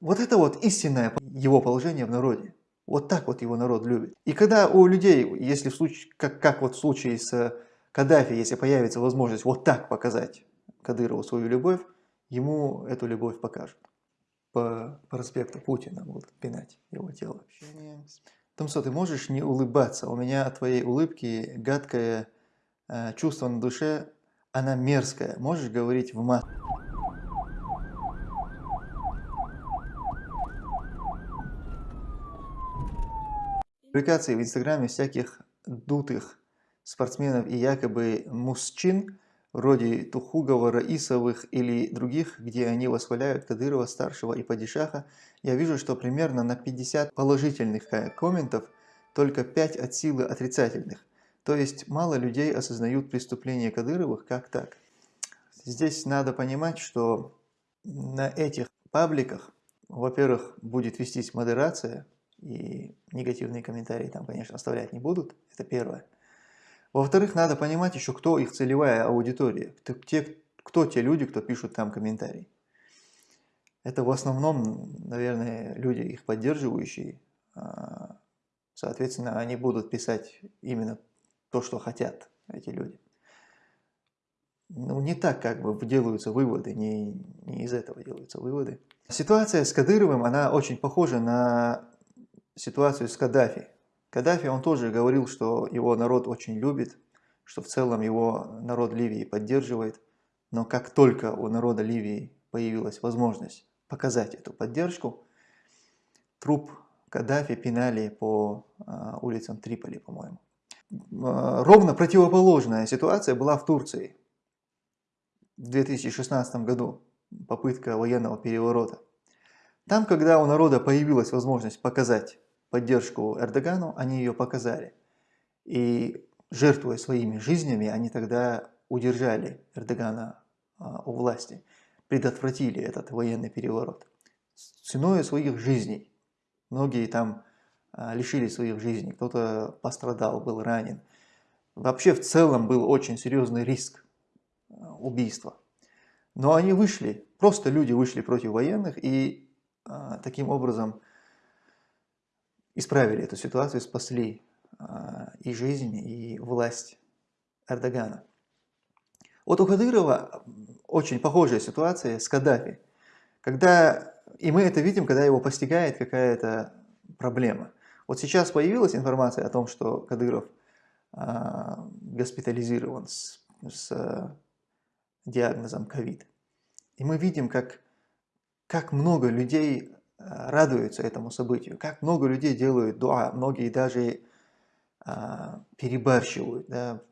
Вот это вот истинное его положение в народе. Вот так вот его народ любит. И когда у людей, если в случае, как, как вот в случае с Каддафи, если появится возможность вот так показать Кадырову свою любовь, ему эту любовь покажут. По проспекту Путина будут пинать его тело. Томсо, ты можешь не улыбаться? У меня от твоей улыбки гадкое э, чувство на душе, она мерзкая. Можешь говорить в мат? Публикации в Инстаграме всяких дутых спортсменов и якобы мужчин, вроде Тухугова, Раисовых или других, где они восхваляют Кадырова, Старшего и Падишаха, я вижу, что примерно на 50 положительных э, комментов только 5 от силы отрицательных. То есть мало людей осознают преступления Кадыровых как так. Здесь надо понимать, что на этих пабликах, во-первых, будет вестись модерация, и негативные комментарии там, конечно, оставлять не будут, это первое. Во-вторых, надо понимать еще, кто их целевая аудитория, те, кто те люди, кто пишут там комментарии. Это в основном, наверное, люди, их поддерживающие, а, соответственно, они будут писать именно то, что хотят эти люди. Ну, не так как бы делаются выводы, не, не из этого делаются выводы. Ситуация с Кадыровым, она очень похожа на ситуацию с Каддафи. Каддафи, он тоже говорил, что его народ очень любит, что в целом его народ Ливии поддерживает, но как только у народа Ливии появилась возможность показать эту поддержку, труп Каддафи пинали по а, улицам Триполи, по-моему. А, ровно противоположная ситуация была в Турции в 2016 году, попытка военного переворота. Там, когда у народа появилась возможность показать поддержку Эрдогану, они ее показали. И жертвуя своими жизнями, они тогда удержали Эрдогана а, у власти, предотвратили этот военный переворот. Ценой своих жизней. Многие там а, лишили своих жизней, кто-то пострадал, был ранен. Вообще в целом был очень серьезный риск а, убийства. Но они вышли, просто люди вышли против военных и таким образом исправили эту ситуацию, спасли а, и жизнь, и власть Эрдогана. Вот у Кадырова очень похожая ситуация с Каддафи. Когда, и мы это видим, когда его постигает какая-то проблема. Вот сейчас появилась информация о том, что Кадыров а, госпитализирован с, с а, диагнозом ковид. И мы видим, как, как много людей радуются этому событию. Как много людей делают дуа, многие даже а, перебарщивают, да,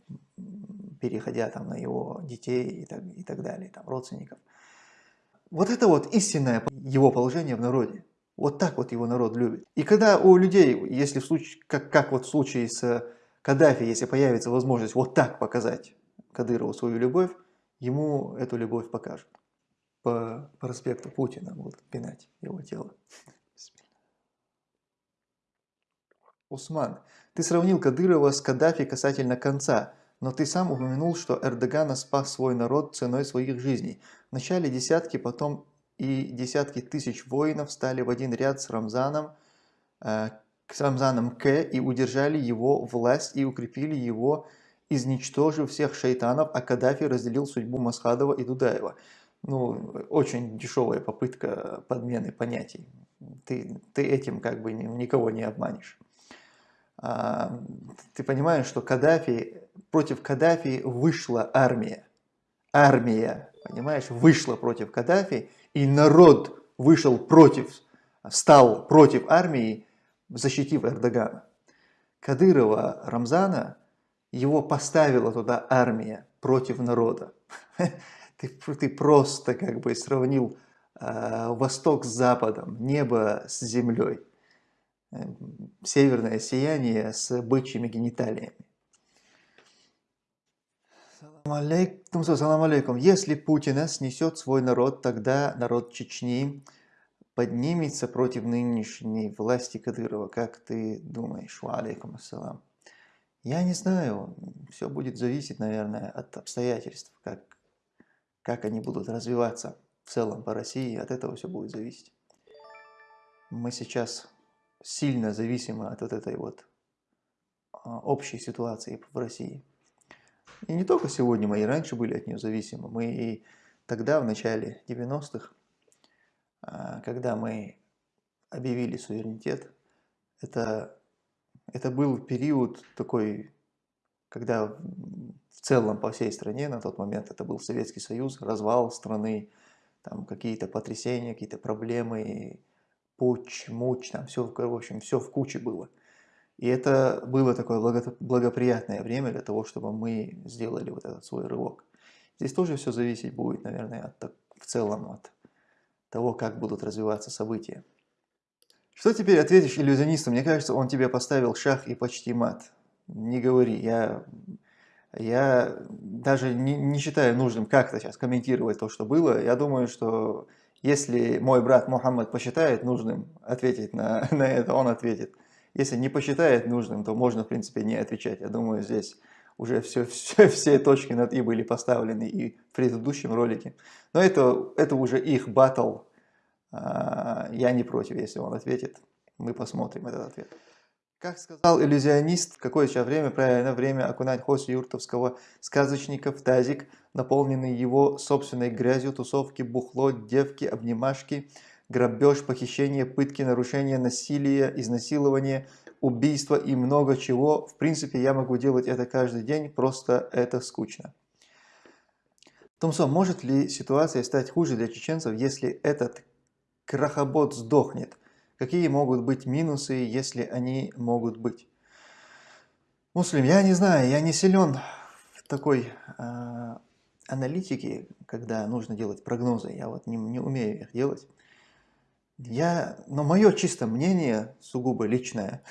переходя там на его детей и так, и так далее, там, родственников. Вот это вот истинное его положение в народе. Вот так вот его народ любит. И когда у людей, если в случае, как, как вот в случае с Каддафи, если появится возможность вот так показать Кадырову свою любовь, ему эту любовь покажут по проспекту Путина будут пинать его тело. Усман, ты сравнил Кадырова с Каддафи касательно конца, но ты сам упомянул, что Эрдогана спас свой народ ценой своих жизней. Вначале десятки, потом и десятки тысяч воинов стали в один ряд с Рамзаном, э, с Рамзаном К и удержали его власть и укрепили его, изничтожив всех шайтанов, а Каддафи разделил судьбу Масхадова и Дудаева ну, очень дешевая попытка подмены понятий. Ты, ты этим как бы никого не обманешь. А, ты понимаешь, что Каддафи, против Каддафи вышла армия. Армия, понимаешь, вышла против Каддафи, и народ вышел против, стал против армии, защитив Эрдогана. Кадырова Рамзана, его поставила туда армия против народа. ты, ты просто как бы сравнил э, восток с западом, небо с землей, э, северное сияние с бычьими гениталиями. Салам алейкум. Если Путина снесет свой народ, тогда народ Чечни поднимется против нынешней власти Кадырова. Как ты думаешь? Алейкум ассалам. Я не знаю. Все будет зависеть, наверное, от обстоятельств, как как они будут развиваться в целом по России, от этого все будет зависеть. мы сейчас сильно зависимы от вот этой вот а, общей ситуации в России. И не только сегодня, мы и раньше были от нее зависимы. Мы и тогда, в начале 90-х, а, когда мы объявили суверенитет, это, это был период такой, когда в целом по всей стране на тот момент это был Советский Союз, развал страны, там какие-то потрясения, какие-то проблемы, пуч, муч, там все, в общем, все в куче было. И это было такое благоприятное время для того, чтобы мы сделали вот этот свой рывок. Здесь тоже все зависеть будет, наверное, от, в целом от того, как будут развиваться события. Что теперь ответишь иллюзионисту? Мне кажется, он тебе поставил шах и почти мат. Не говори, я, я даже не, не считаю нужным как-то сейчас комментировать то, что было. Я думаю, что если мой брат Мухаммад посчитает нужным ответить на, на это, он ответит. Если не посчитает нужным, то можно, в принципе, не отвечать. Я думаю, здесь уже все, все, все точки над «и» были поставлены и в предыдущем ролике. Но это, это уже их батл. А, я не против, если он ответит. Мы посмотрим этот ответ. Как сказал иллюзионист, какое сейчас время? Правильно, время окунать Хосю Юртовского сказочника в тазик, наполненный его собственной грязью, тусовки, бухло, девки, обнимашки – грабеж, похищение, пытки, нарушение, насилие, изнасилование, убийство и много чего. В принципе, я могу делать это каждый день, просто это скучно. Томсон, может ли ситуация стать хуже для чеченцев, если этот крахобот сдохнет? Какие могут быть минусы, если они могут быть? Муслим, я не знаю, я не силен в такой э, аналитике, когда нужно делать прогнозы. Я вот не, не умею их делать. Я, но мое чисто мнение, сугубо личное,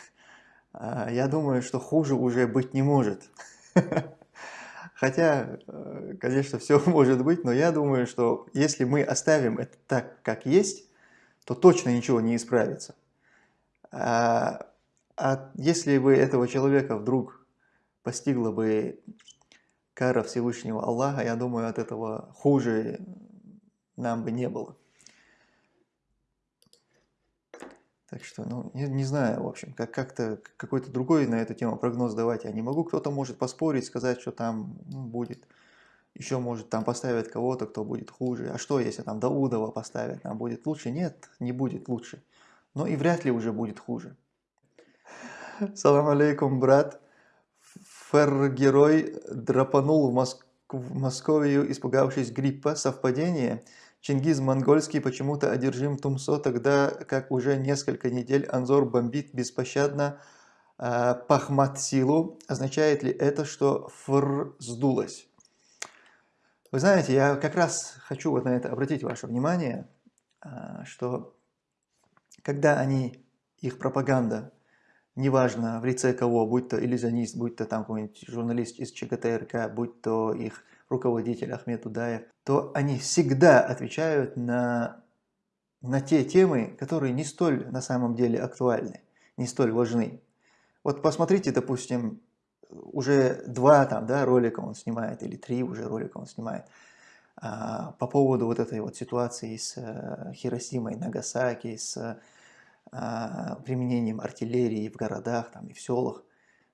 а, я думаю, что хуже уже быть не может. Хотя, э, конечно, все может быть, но я думаю, что если мы оставим это так, как есть, то точно ничего не исправится. А, а если бы этого человека вдруг постигла бы кара Всевышнего Аллаха, я думаю, от этого хуже нам бы не было. Так что, ну, не, не знаю, в общем, как как-то какой-то другой на эту тему прогноз давать я не могу. Кто-то может поспорить, сказать, что там ну, будет, еще может там поставить кого-то, кто будет хуже. А что, если там Даудова поставят, там будет лучше? Нет, не будет лучше. Но и вряд ли уже будет хуже. Салам алейкум, брат. Фер-герой драпанул в, Моск... испугавшись гриппа. Совпадение? Чингиз Монгольский почему-то одержим Тумсо, тогда как уже несколько недель Анзор бомбит беспощадно э, Пахмат силу. Означает ли это, что фр сдулось? Вы знаете, я как раз хочу вот на это обратить ваше внимание, э, что когда они, их пропаганда, неважно в лице кого, будь то иллюзионист, будь то там какой-нибудь журналист из ЧГТРК, будь то их руководитель Ахмед Удаев, то они всегда отвечают на, на те темы, которые не столь на самом деле актуальны, не столь важны. Вот посмотрите, допустим, уже два там, да, ролика он снимает, или три уже ролика он снимает, а, по поводу вот этой вот ситуации с а, Хиросимой, Нагасаки, с а, применением артиллерии в городах там, и в селах.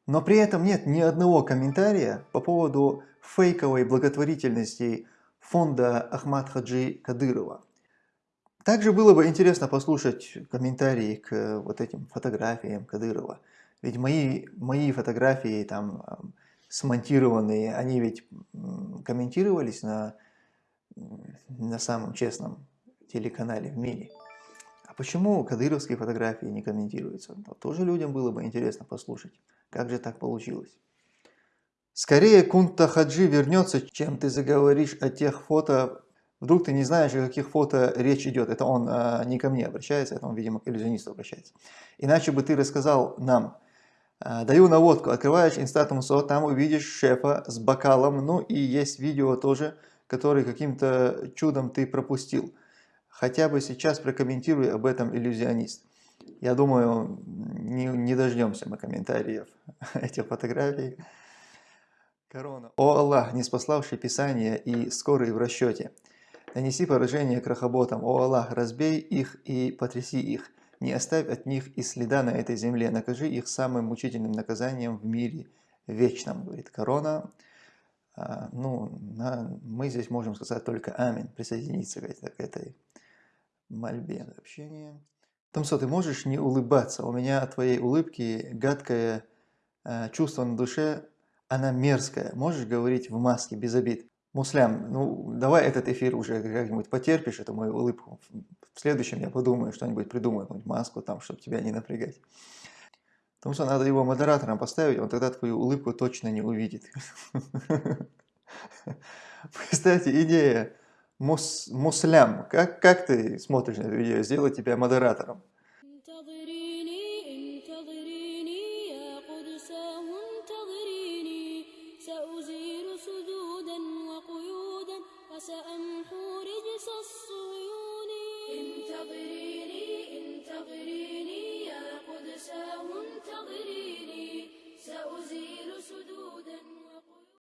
Но при этом нет ни одного комментария по поводу фейковой благотворительности фонда Ахмад Хаджи Кадырова. Также было бы интересно послушать комментарии к вот этим фотографиям Кадырова. Ведь мои, мои фотографии там смонтированные, они ведь комментировались на, на самом честном телеканале в мире. А почему кадыровские фотографии не комментируются? Вот тоже людям было бы интересно послушать. Как же так получилось? Скорее Кунта Хаджи вернется, чем ты заговоришь о тех фото. Вдруг ты не знаешь, о каких фото речь идет. Это он а, не ко мне обращается, это он, видимо, к иллюзионисту обращается. Иначе бы ты рассказал нам. А, даю наводку. Открываешь Инстатум СО, там увидишь шефа с бокалом. Ну и есть видео тоже, который каким-то чудом ты пропустил. Хотя бы сейчас прокомментируй об этом иллюзионист. Я думаю, не, не дождемся мы комментариев этих фотографий. Корона. О Аллах, не спаславший Писание и скорый в расчете. Нанеси поражение крахоботам. О Аллах, разбей их и потряси их. Не оставь от них и следа на этой земле, накажи их самым мучительным наказанием в мире вечном, говорит корона. А, ну, на, мы здесь можем сказать только аминь, присоединиться к этой, к этой мольбе. Общение. Томсо, ты можешь не улыбаться? У меня от твоей улыбки гадкое э, чувство на душе, она мерзкая. Можешь говорить в маске, без обид? Муслям, ну давай этот эфир уже как-нибудь потерпишь, эту мою улыбку. В следующем я подумаю, что-нибудь придумаю, какую-нибудь маску там, чтобы тебя не напрягать. Потому что надо его модератором поставить, он тогда твою улыбку точно не увидит. Кстати, идея мус, муслям. Как, как ты смотришь на эту идею? Сделать тебя модератором.